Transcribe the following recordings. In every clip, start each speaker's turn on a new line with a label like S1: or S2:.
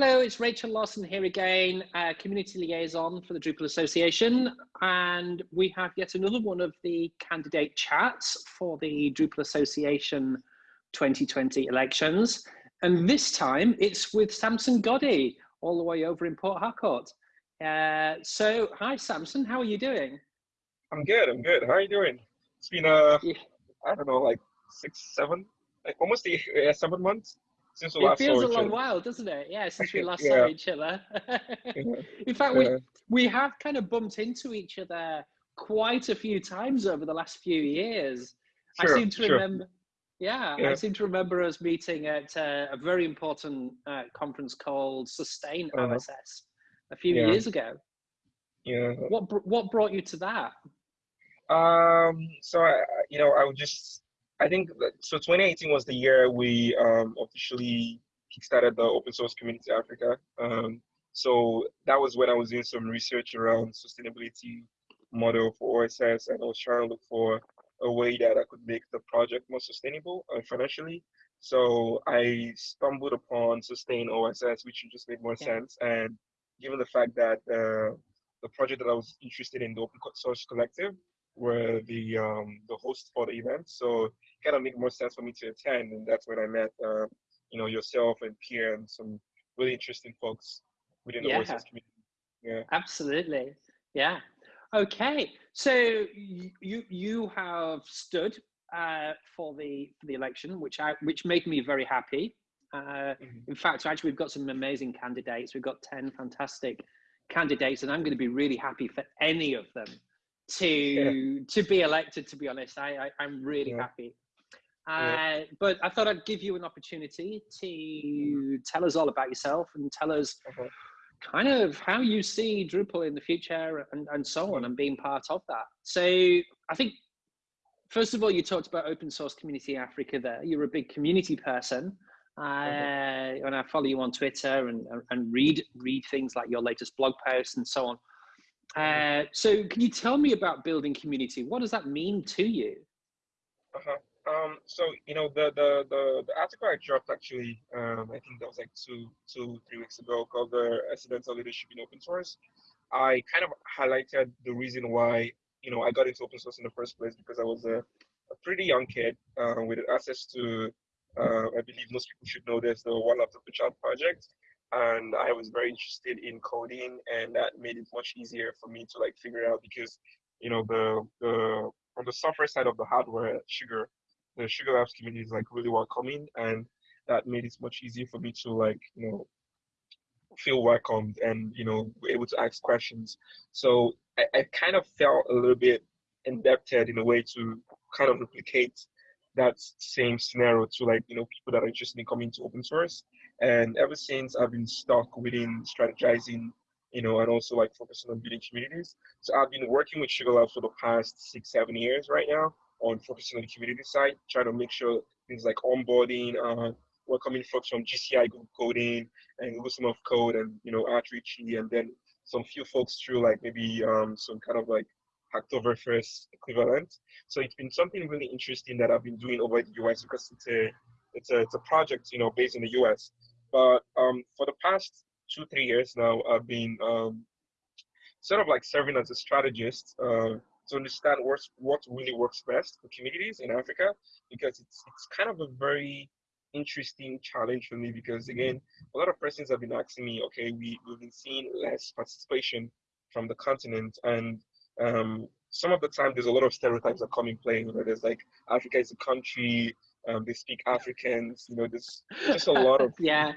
S1: Hello, it's Rachel Lawson here again, uh, Community Liaison for the Drupal Association. And we have yet another one of the candidate chats for the Drupal Association 2020 elections. And this time it's with Samson Goddy, all the way over in Port Harcourt. Uh, so, hi Samson, how are you doing?
S2: I'm good, I'm good. How are you doing? It's been, uh, yeah. I don't know, like six, seven, like almost eight, uh, seven months
S1: since we it last feels a long while, doesn't it? Yeah, since we last yeah. saw each other. In fact, we we have kind of bumped into each other quite a few times over the last few years. Sure, I seem to sure. remember. Yeah, yeah, I seem to remember us meeting at uh, a very important uh, conference called Sustain uh-huh. OSS a few yeah. years ago.
S2: Yeah.
S1: What what brought you to that?
S2: Um. So I, you know, I would just I think that, so. 2018 was the year we um, officially kickstarted the Open Source Community Africa. Um, so that was when I was doing some research around sustainability model for OSS, and I was trying to look for a way that I could make the project more sustainable uh, financially. So I stumbled upon Sustain OSS, which just made more yeah. sense. And given the fact that uh, the project that I was interested in, the Open Source Collective, were the um, the host for the event. So it kind of make more sense for me to attend, and that's when I met uh, you know yourself and Pierre and some really interesting folks within the yeah. OSS community.
S1: Yeah, absolutely. Yeah. Okay, so you you have stood uh, for the for the election, which I which made me very happy. Uh, mm-hmm. In fact, actually, we've got some amazing candidates. We've got ten fantastic candidates, and I'm going to be really happy for any of them to yeah. to be elected. To be honest, I, I am really yeah. happy. Uh, but I thought I'd give you an opportunity to tell us all about yourself and tell us uh-huh. kind of how you see Drupal in the future and, and so on and being part of that. So I think, first of all, you talked about open source community Africa there. You're a big community person. Uh, uh-huh. and I follow you on Twitter and, and read read things like your latest blog posts and so on. Uh, so can you tell me about building community? What does that mean to you?
S2: Uh-huh. Um, so you know the, the the the article I dropped actually, um, I think that was like two two three weeks ago, called the accidental leadership in open source. I kind of highlighted the reason why you know I got into open source in the first place because I was a, a pretty young kid uh, with access to uh, I believe most people should know this the One Laptop Per Child project, and I was very interested in coding, and that made it much easier for me to like figure out because you know the the on the software side of the hardware, Sugar, the Sugar Labs community is like really welcoming, and that made it much easier for me to like you know feel welcomed and you know able to ask questions. So I, I kind of felt a little bit indebted in a way to kind of replicate that same scenario to like you know people that are interested in coming to open source. And ever since I've been stuck within strategizing, you know, and also like focusing on building communities. So I've been working with Sugar Labs for the past six, seven years right now on focusing on the community side, trying to make sure things like onboarding, uh, welcoming folks from GCI Google Code-in and Google Summer of Code and you know Outreach and then some few folks through like maybe um, some kind of like Hacktoberfest equivalent. So it's been something really interesting that I've been doing over the US because it's a it's a it's a project you know based in the US. But um, for the past two three years now, I've been um, sort of like serving as a strategist uh, to understand what's, what really works best for communities in Africa because it's it's kind of a very interesting challenge for me because again a lot of persons have been asking me okay we, we've been seeing less participation from the continent and um, some of the time there's a lot of stereotypes that come in play know there's like africa is a country um, they speak africans you know there's just a lot of
S1: yeah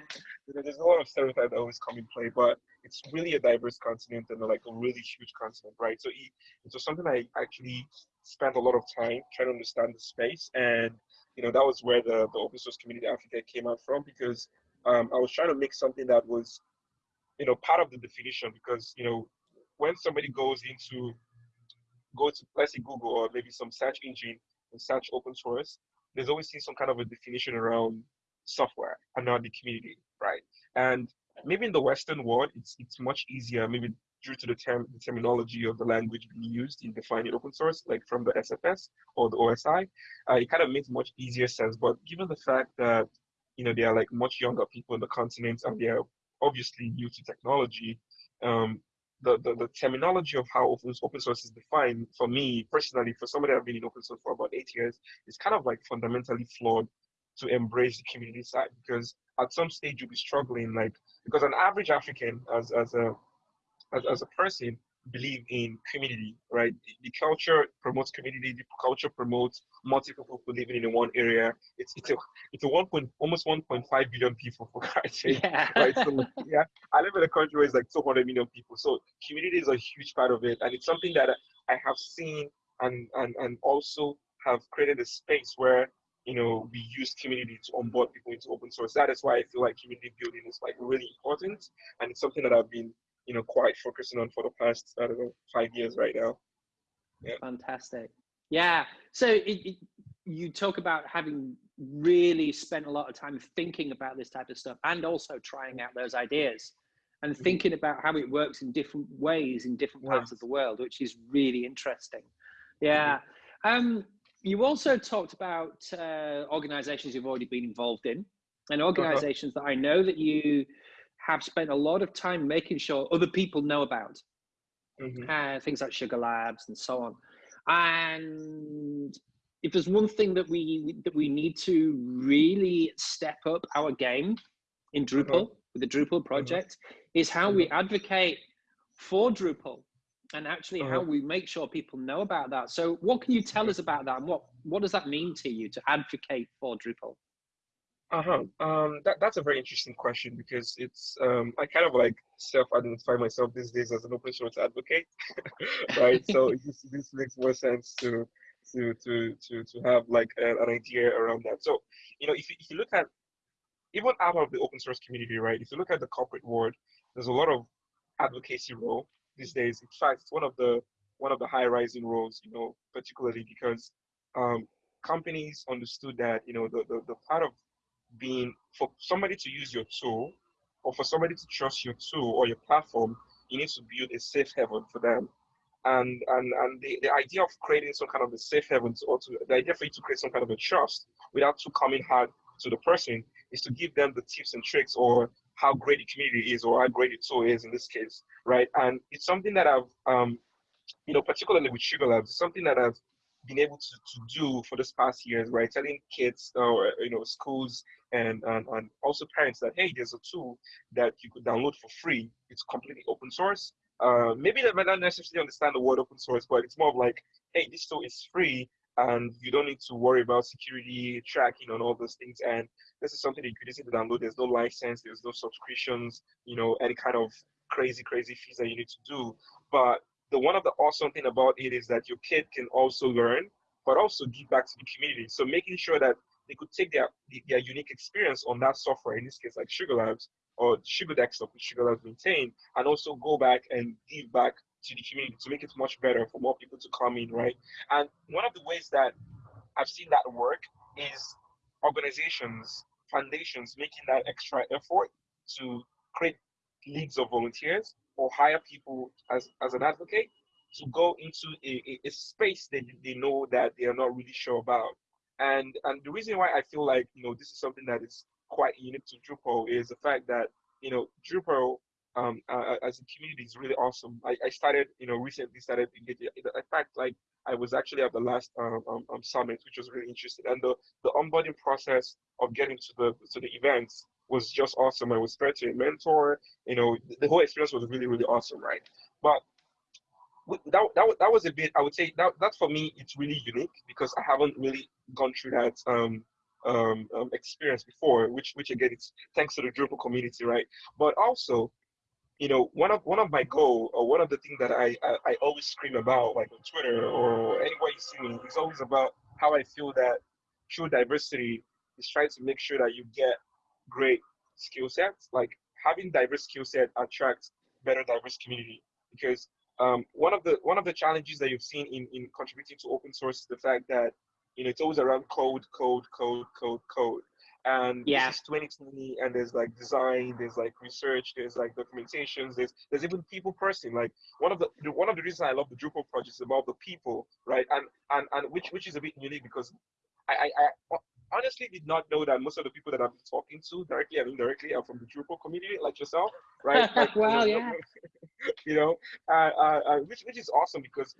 S2: you know, there's a lot of stereotypes that always come in play but it's really a diverse continent and like a really huge continent, right? So it, it was something I actually spent a lot of time trying to understand the space, and you know that was where the the open source community Africa came out from because um, I was trying to make something that was, you know, part of the definition because you know when somebody goes into go to let's say Google or maybe some search engine and search open source, there's always seen some kind of a definition around software and not the community, right? And maybe in the Western world, it's it's much easier, maybe due to the term the terminology of the language being used in defining open source, like from the SFS or the OSI, uh, it kind of makes much easier sense. But given the fact that you know there are like much younger people in the continent and they're obviously new to technology, um, the, the, the terminology of how open, open source is defined for me personally, for somebody I've been in open source for about eight years, is kind of like fundamentally flawed to embrace the community side because at some stage you'll be struggling like because an average African as as a as, as a person believe in community, right? The culture promotes community. The culture promotes multiple people living in one area. It's it's a it's a one point almost one point five billion people for Christ's sake, yeah. right? So yeah, I live in a country where it's like two hundred million people. So community is a huge part of it, and it's something that I have seen and and and also have created a space where you know we use community to onboard people into open source. That is why I feel like community building is like really important, and it's something that I've been you know quite focusing on for the past I don't know five years right now.
S1: Yeah. Fantastic. Yeah. So it, it, you talk about having really spent a lot of time thinking about this type of stuff and also trying out those ideas and mm-hmm. thinking about how it works in different ways in different parts of the world, which is really interesting. Yeah. Mm-hmm. Um, you also talked about uh, organizations you've already been involved in and uh-huh. organizations uh-huh. that I know that you have spent a lot of time making sure other people know about mm-hmm. uh, things like Sugar Labs and so on. And if there's one thing that we that we need to really step up our game in Drupal uh-huh. with the Drupal uh-huh. project uh-huh. is how we advocate for Drupal and actually how we make sure people know about that. So what can you tell us about that and what what does that mean to you to advocate for Drupal?
S2: Uh-huh. Um, that, that's a very interesting question because it's um, I kind of like self-identify myself these days as an open source advocate, right? so this, this makes more sense to to to to to have like an, an idea around that. So you know, if you, if you look at even out of the open source community, right? If you look at the corporate world, there's a lot of advocacy role these days. In fact, it's one of the one of the high rising roles, you know, particularly because um, companies understood that you know the, the, the part of being for somebody to use your tool or for somebody to trust your tool or your platform, you need to build a safe haven for them. And and and the, the idea of creating some kind of a safe haven or to, the idea for you to create some kind of a trust without too coming hard to the person is to give them the tips and tricks or how great the community is or how great the tool is in this case, right? And it's something that I've um, you know, particularly with Sugar Labs, it's something that I've been able to, to do for this past years, right? Telling kids or you know schools and, and and also parents that hey, there's a tool that you could download for free. It's completely open source. Uh, maybe they might not necessarily understand the word open source, but it's more of like, hey, this tool is free and you don't need to worry about security tracking and all those things. And this is something that you could easily download. There's no license, there's no subscriptions, you know, any kind of crazy, crazy fees that you need to do. But the one of the awesome thing about it is that your kid can also learn, but also give back to the community. So making sure that they could take their their unique experience on that software, in this case like Sugar Labs or Sugar Desktop, which Sugar Labs maintain, and also go back and give back to the community to make it much better for more people to come in, right? And one of the ways that I've seen that work is organizations, foundations making that extra effort to create leagues of volunteers or hire people as, as an advocate to go into a, a, a space that they know that they are not really sure about. And and the reason why I feel like you know this is something that is quite unique to Drupal is the fact that you know Drupal um, uh, as a community is really awesome. I, I started you know recently started engaging. In fact, like I was actually at the last um, um, um, summit, which was really interesting, and the the onboarding process of getting to the to the events was just awesome. I was spared to a mentor. You know, the whole experience was really, really awesome, right? But that, that, that was a bit, I would say, that, that for me, it's really unique because I haven't really gone through that um, um, um, experience before, which, which again, it's thanks to the Drupal community, right? But also, you know, one of one of my goal or one of the things that I, I, I always scream about, like on Twitter or anywhere you see me, is always about how I feel that true diversity is trying to make sure that you get great skill sets. Like having diverse skill set attracts better diverse community because um, one of the one of the challenges that you've seen in, in contributing to open source is the fact that you know it's always around code, code, code, code, code. And yeah. this is 2020, and there's like design, there's like research, there's like documentations, there's there's even people person. Like one of the one of the reasons I love the Drupal project is about the people, right? And and and which which is a bit unique because I I, I honestly did not know that most of the people that I've been talking to directly and indirectly are from the Drupal community, like yourself, right? Like,
S1: know, yeah.
S2: you know, uh, uh, uh, which which is awesome because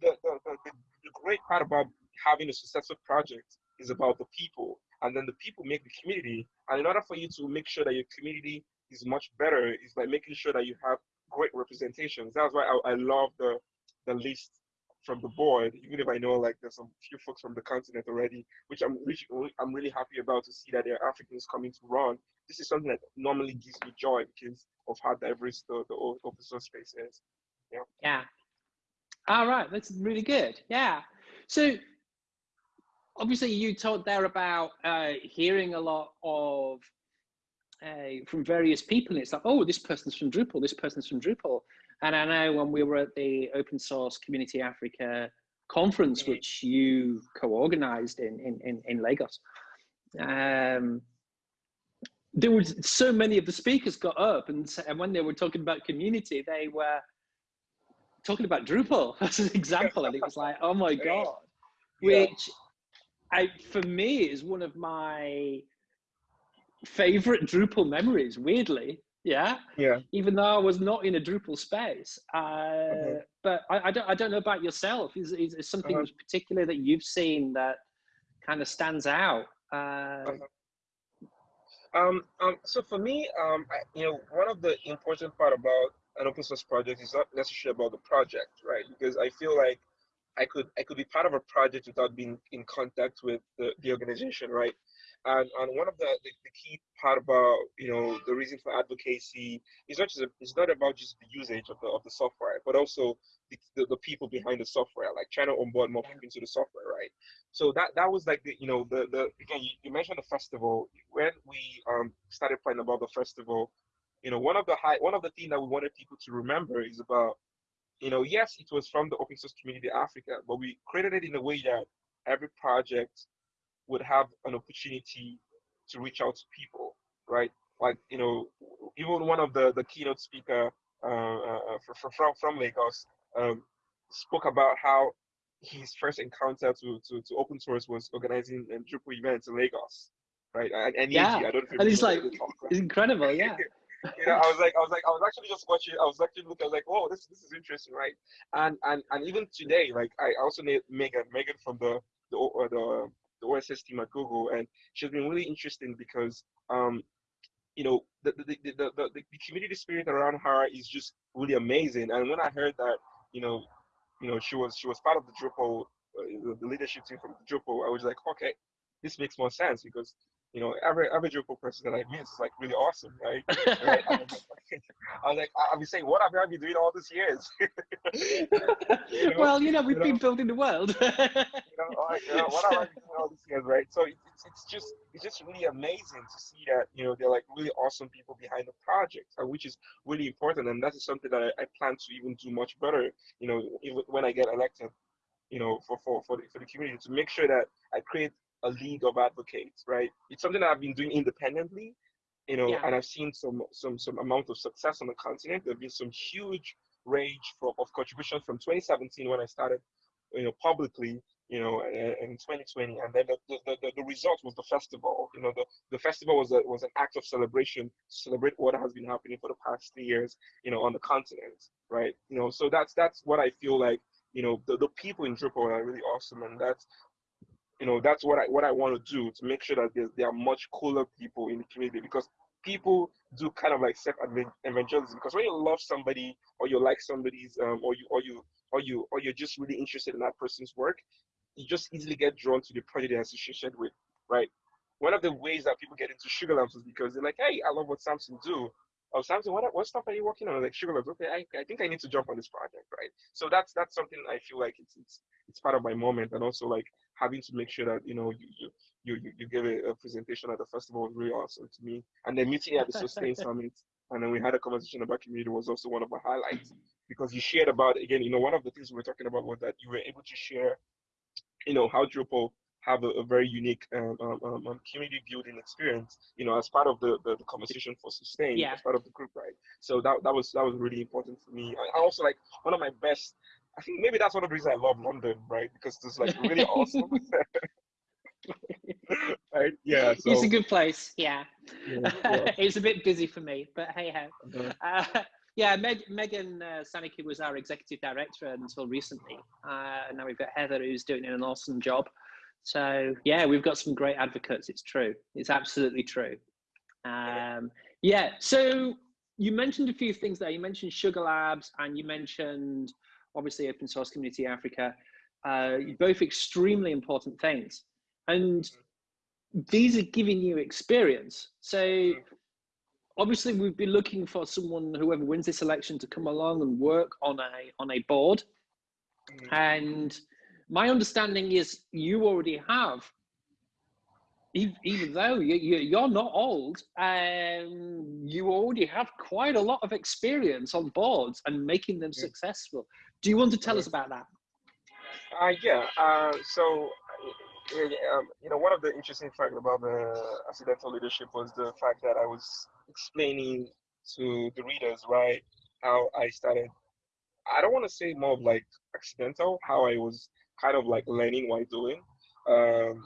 S2: the, the, the, the great part about having a successful project is about the people, and then the people make the community. And in order for you to make sure that your community is much better, is by making sure that you have great representations. That's why I, I love the the list from the board, even if I know like there's some few folks from the continent already, which I'm which I'm really happy about to see that there are Africans coming to run. This is something that normally gives me joy because of how diverse the, the open source space is. Yeah.
S1: Yeah. All right, that's really good. Yeah. So obviously you talked there about uh, hearing a lot of uh, from various people. And it's like, oh, this person's from Drupal, this person's from Drupal. And I know when we were at the Open Source Community Africa conference, which you co-organized in, in, in, in Lagos, um, there was so many of the speakers got up and, and when they were talking about community, they were talking about Drupal as an example. and it was like, oh my God, which I, for me is one of my favorite Drupal memories, weirdly. Yeah.
S2: Yeah.
S1: Even though I was not in a Drupal space. Uh, uh-huh. But I, I, don't, I don't know about yourself. Is, is, is something uh-huh. particular that you've seen that kind of stands out? Uh, uh-huh.
S2: Um, um, so for me, um, I, you know, one of the important part about an open source project is not necessarily about the project, right? Because I feel like I could I could be part of a project without being in contact with the, the organization, right? And, and one of the, the, the, key part about you know the reason for advocacy is not just a, it's not about just the usage of the of the software, but also the, the, the, people behind the software, like trying to onboard more people into the software, right? So that that was like the you know the the again you, you mentioned the festival when we um started planning about the festival, you know one of the high one of the things that we wanted people to remember is about you know yes it was from the open source community Africa, but we created it in a way that every project would have an opportunity to reach out to people, right? Like, you know, even one of the, the keynote speaker uh, uh, from, from Lagos um, spoke about how his first encounter to, to, to open source was organizing um, Drupal events in Lagos, right? And, and
S1: yeah, I don't and he's like, it's incredible, yeah.
S2: you know, I was like, I was like, I was actually just watching. I was actually looking. I was like, "Whoa, this this is interesting, right?" And and and even today, like I also need Megan, Megan from the the uh, the the OSS team at Google, and she's been really interesting because um, you know the the, the the, the, community spirit around her is just really amazing. And when I heard that, you know, you know, she was she was part of the Drupal, uh, the leadership team from Drupal, I was like, okay, this makes more sense because you know, every every Drupal person that I meet is like really awesome, right? right? I'm like, I've been saying, what have I been doing all these years?
S1: you know? Well, you know, we've you been know? building the world.
S2: you know, like, you know, what have I been doing all these years, right? So it's, it's just it's just really amazing to see that you know they're like really awesome people behind the project, uh, which is really important, and that is something that I, I plan to even do much better. You know, even when I get elected, you know, for for for the, for the community to make sure that I create a league of advocates, right? It's something that I've been doing independently, you know, yeah. and I've seen some some some amount of success on the continent. There've been some huge range for, of contributions from 2017 when I started, you know, publicly, you know, in 2020, and then the, the, the, the result was the festival. You know, the, the festival was a, was an act of celebration to celebrate what has been happening for the past three years, you know, on the continent, right? You know, so that's that's what I feel like you know the, the people in Drupal are really awesome and that's you know that's what I what I want to do to make sure that there are much cooler people in the community because people do kind of like self evangelism because when you love somebody or you like somebody's um, or you or you or you or you're just really interested in that person's work, you just easily get drawn to the project they're associated with, right? One of the ways that people get into Sugar Labs is because they're like, hey, I love what Samson do. Oh, Samson, what what stuff are you working on? Like Sugar okay, I, I think I need to jump on this project, right? So that's that's something I feel like it's it's it's part of my moment, and also like having to make sure that you know you you you, you give a, a presentation at the festival was really awesome to me. And then meeting at the Sustain Summit, and then we had a conversation about community was also one of my highlights because you shared about again, you know, one of the things we were talking about was that you were able to share, you know, how Drupal have a, a very unique um, um, um, um, community building experience, you know, as part of the, the, the, conversation for sustain, yeah. as part of the group, right? So that, that was that was really important for me. I, I also like one of my best I think maybe that's one of the reasons I love London, right? Because it's like really awesome. right? Yeah. So,
S1: it's a good place. Yeah.
S2: yeah, yeah.
S1: it's a bit busy for me, but hey ho.
S2: Uh-huh.
S1: Uh, yeah, Meg, Megan uh, Sanicki was our executive director until recently. Uh, and now we've got Heather who's doing an awesome job. So yeah, we've got some great advocates. It's true. It's absolutely true. Um, yeah. So you mentioned a few things there. You mentioned Sugar Labs and you mentioned obviously Open Source Community Africa. Uh, both extremely important things. And these are giving you experience. So obviously we've been looking for someone, whoever wins this election, to come along and work on a on a board. And my understanding is you already have, even, though you, you're not old, um, you already have quite a lot of experience on boards and making them successful. Do you want to tell us about that?
S2: Uh, yeah. Uh, so, um, you know, one of the interesting facts about the accidental leadership was the fact that I was explaining to the readers, right, how I started. I don't want to say more of like accidental, how I was kind of like learning while doing. Um,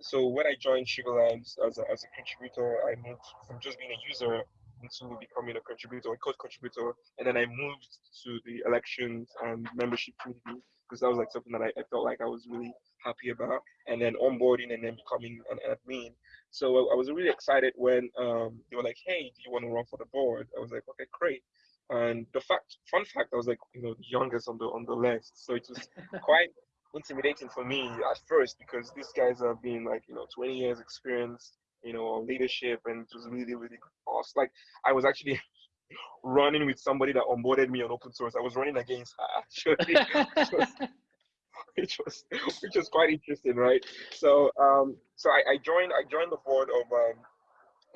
S2: so when I joined Sugar Labs as a, as a contributor, I moved from just being a user into becoming a contributor, a code contributor, and then I moved to the elections and membership committee because that was like something that I, I, felt like I was really happy about, and then onboarding and then becoming an admin. So I, I was really excited when um, they were like, "Hey, do you want to run for the board?" I was like, "Okay, great." And the fact, fun fact, I was like, you know, the youngest on the on the list, so it was quite intimidating for me at first because these guys have been like, you know, 20 years experience, you know, leadership, and it was really, really boss. Like I was actually running with somebody that onboarded me on open source. I was running against her actually, which was, which was which was quite interesting, right? So um, so I, I joined I joined the board of um,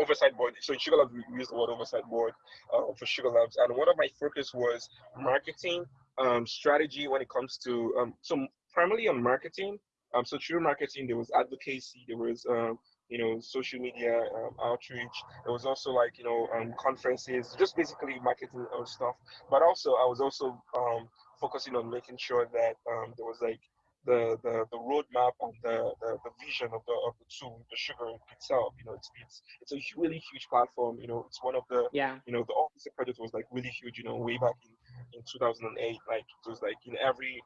S2: oversight board. So in Sugar Labs, we use the word oversight board uh, for Sugar Labs, and one of my focus was marketing um, strategy when it comes to um, so primarily on marketing. Um, so through marketing, there was advocacy, there was um, you know social media um, outreach. There was also like you know um, conferences, just basically marketing and stuff. But also, I was also um, focusing on making sure that um, there was like the the, the roadmap and the, the, the vision of the of the tool, the sugar itself. You know, it's it's it's a really huge platform. You know, it's one of the
S1: yeah.
S2: You know, the office project was like really huge. You know, way back in in 2008, like it was like in every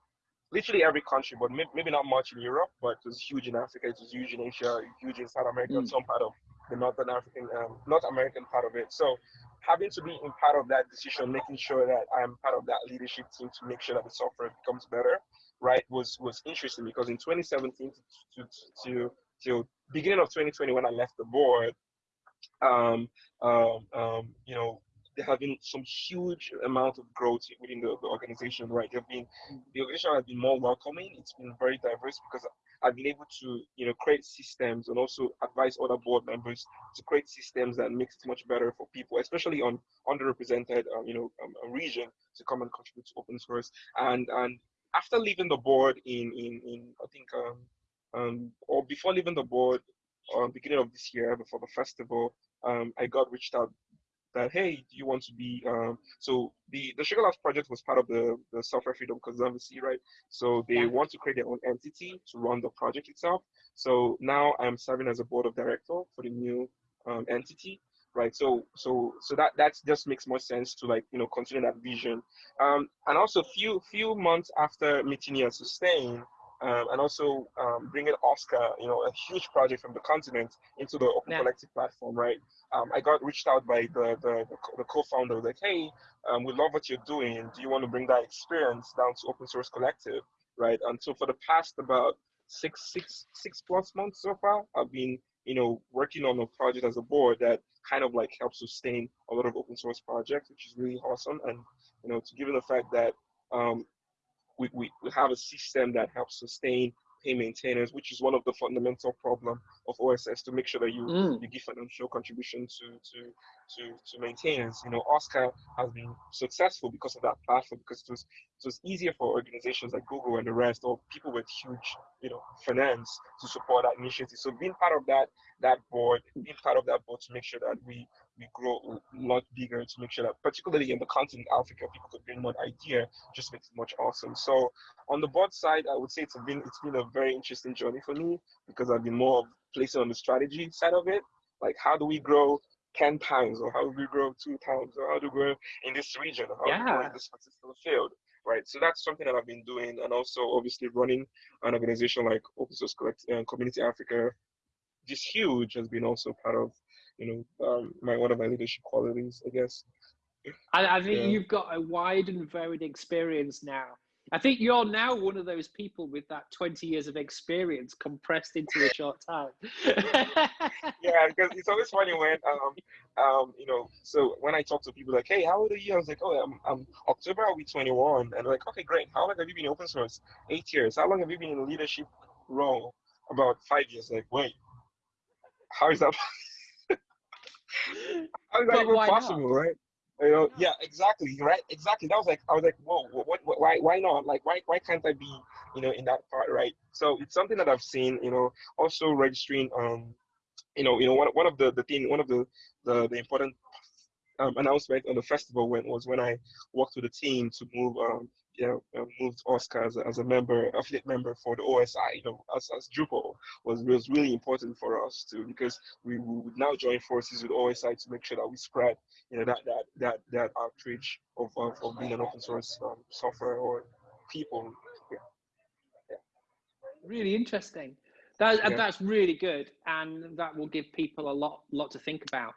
S2: literally every country, but maybe not much in Europe, but it was huge in Africa, it was huge in Asia, huge in South America, mm. some part of the Northern African, um, North American part of it. So having to be in part of that decision, making sure that I'm part of that leadership team to make sure that the software becomes better, right, was was interesting because in 2017 to to, to, to beginning of 2020 when I left the board, um, um, um, you know, there have been some huge amount of growth within the, the organization, right? There have been the organization has been more welcoming. It's been very diverse because I've been able to, you know, create systems and also advise other board members to create systems that makes it much better for people, especially on underrepresented, um, you know, um, region to come and contribute to open source. And and after leaving the board in in in I think um, um or before leaving the board, um, beginning of this year before the festival, um, I got reached out that hey, do you want to be um, so the the Sugar Labs project was part of the the Software Freedom Conservancy, right? So they yeah. want to create their own entity to run the project itself. So now I'm serving as a board of director for the new um, entity, right? So so so that that just makes more sense to like you know continue that vision. Um, and also few few months after meeting you at Sustain, um, and also um, bringing OSCA, you know, a huge project from the continent into the Open yeah. Collective platform, right? Um, I got reached out by the, the, the co-founder, like, hey, um, we love what you're doing. Do you want to bring that experience down to Open Source Collective, right? And so for the past about six, six, six plus months so far, I've been, you know, working on a project as a board that kind of like helps sustain a lot of open source projects, which is really awesome. And, you know, to given the fact that um, we, we, we have a system that helps sustain pay maintainers, which is one of the fundamental problem of OSS to make sure that you, mm. you give financial contribution to, to to to maintain. you know, OSCA has been successful because of that platform because it was it was easier for organizations like Google and the rest or people with huge you know finance to support that initiative. So being part of that that board, being part of that board to make sure that we we grow a lot bigger to make sure that particularly in the continent Africa people could bring more idea just makes it much awesome. So on the board side, I would say it's been it's been a very interesting journey for me because I've been more of placing on the strategy side of it. Like how do we grow 10 times or how do we grow two times or how do we grow in this region or how yeah. do we grow in this particular field right so that's something that i've been doing and also obviously running an organization like open source Collect, uh, community africa this huge has been also part of you know um, my one of my leadership qualities i guess
S1: I, I think yeah. you've got a wide and varied experience now I think you're now one of those people with that 20 years of experience compressed into a short time.
S2: yeah, because it's always funny when, um, um, you know, so when I talk to people like, hey, how old are you? I was like, oh, I'm, I'm October, I'll be 21. And they're like, okay, great. How long have you been in open source? Eight years. How long have you been in a leadership role? About five years. Like, wait, how is that? how is that even possible, not? right? You know, yeah, exactly, right, exactly. That was like, I was like, whoa, what, what, why, why not? Like, why, why can't I be, you know, in that part, right? So it's something that I've seen, you know, also registering, um, you know, you know, one, one of the, the thing, one of the, the, the important um, announcement on the festival when was when I worked with the team to move um, you know, uh, moved OSCA as a, as a member, affiliate member for the OSI, you know, as, as Drupal was, was really important for us too, because we, we would now join forces with OSI to make sure that we spread, you know, that, that, that, that outreach of, of, being an open source um, software or people. Yeah.
S1: yeah. Really interesting. That, yeah. That's really good. And that will give people a lot, lot to think about.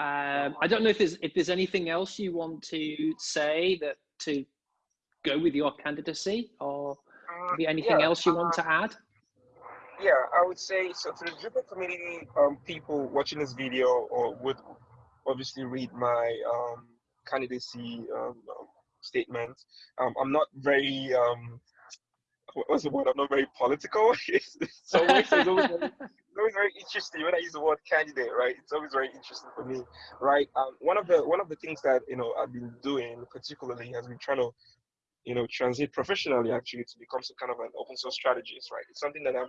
S1: Um, I don't know if there's if there's anything else you want to say that to go with your candidacy, or uh, anything yeah, else you want uh, to add?
S2: Yeah, I would say so. To the Drupal community, um, people watching this video or would obviously read my um, candidacy um, statement. Um, I'm not very um, what's the word? I'm not very political. so it's always, very, it's always very interesting when I use the word candidate, right? It's always very interesting for me, right? Um, one of the one of the things that you know I've been doing particularly has been trying to you know, transit professionally actually to become some kind of an open source strategist, right? It's something that I'm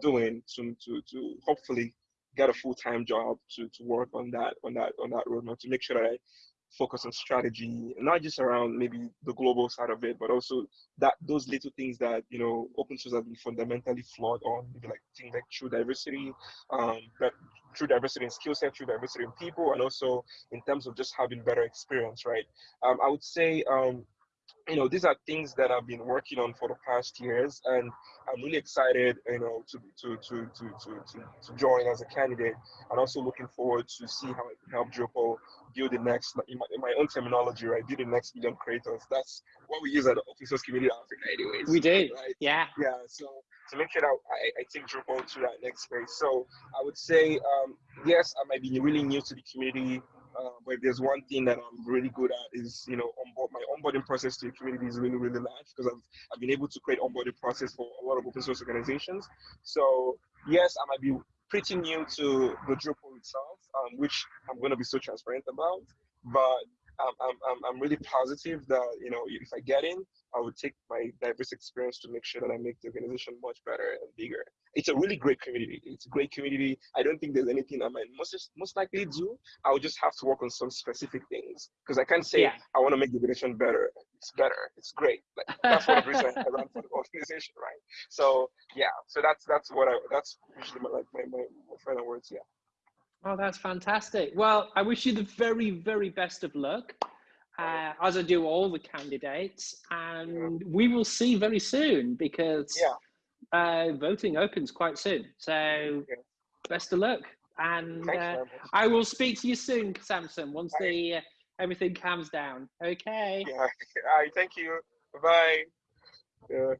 S2: doing to to to hopefully get a full time job to to work on that on that on that roadmap to make sure that I focus on strategy, not just around maybe the global side of it, but also that those little things that you know open source has been fundamentally flawed on, maybe like things like true diversity, um, that true diversity in skill set, true diversity in people, and also in terms of just having better experience, right? Um, I would say um, you know, these are things that I've been working on for the past years, and I'm really excited, you know, to to to to to to, to join as a candidate, and also looking forward to see how I can help Drupal build the next, in my, in my own terminology, right? Build the next million creators. That's what we use at the open source community Africa, anyways.
S1: We did, right? Yeah.
S2: Yeah. So to make sure that I, I take Drupal to that next space. So I would say, um, yes, I might be really new to the community. Uh, but there's one thing that I'm really good at is, you know, onboard, my onboarding process to the community is really, really large because I've, I've been able to create onboarding process for a lot of open source organizations. So yes, I might be pretty new to the Drupal itself, um, which I'm going to be so transparent about, but I'm, I'm, I'm really positive that, you know, if I get in, I would take my diverse experience to make sure that I make the organization much better and bigger. It's a really great community. It's a great community. I don't think there's anything I might most most likely do. I would just have to work on some specific things because I can't say yeah. I want to make the organization better. It's better. It's great. Like, that's the reasons I ran for the organization, right? So yeah. So that's that's what I that's usually my like my my, my final words. Yeah.
S1: Oh, that's fantastic. Well, I wish you the very, very best of luck, uh, as I do all the candidates. And we will see very soon because yeah. uh, voting opens quite soon. So best of luck. And uh, I will speak to you soon, Samson, once the uh, everything calms down. Okay.
S2: Yeah. All right. Thank you. Bye. Yeah.